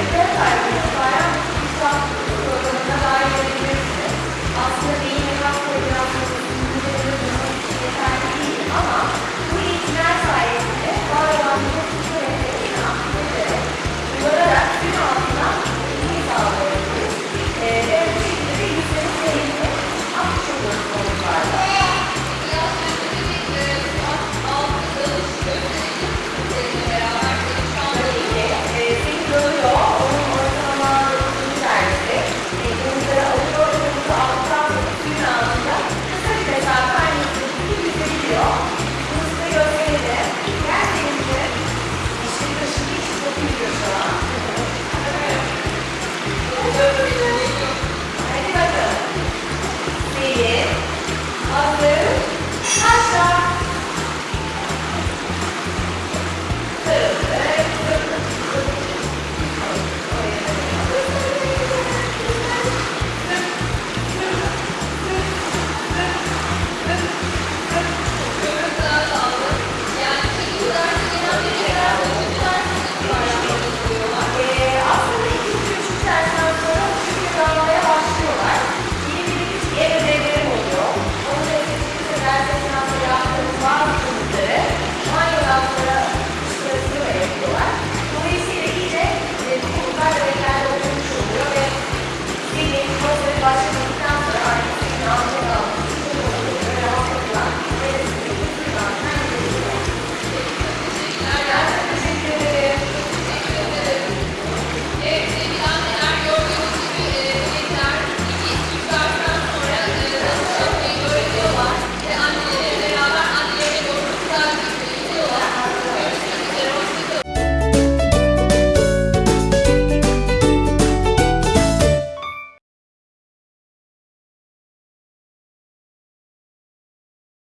empresário.